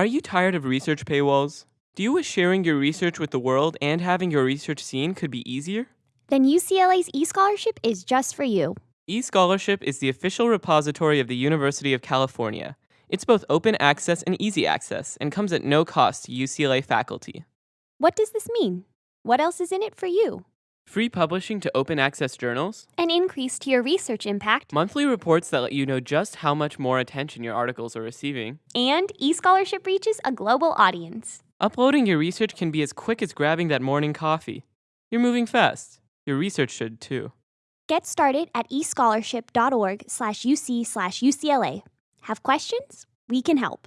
Are you tired of research paywalls? Do you wish sharing your research with the world and having your research seen could be easier? Then UCLA's eScholarship is just for you. eScholarship is the official repository of the University of California. It's both open access and easy access and comes at no cost to UCLA faculty. What does this mean? What else is in it for you? Free publishing to open access journals, An increase to your research impact, monthly reports that let you know just how much more attention your articles are receiving. and eScholarship reaches a global audience. Uploading your research can be as quick as grabbing that morning coffee. You're moving fast. Your research should too. Get started at escholarship.org slash UC slash UCLA. Have questions? We can help.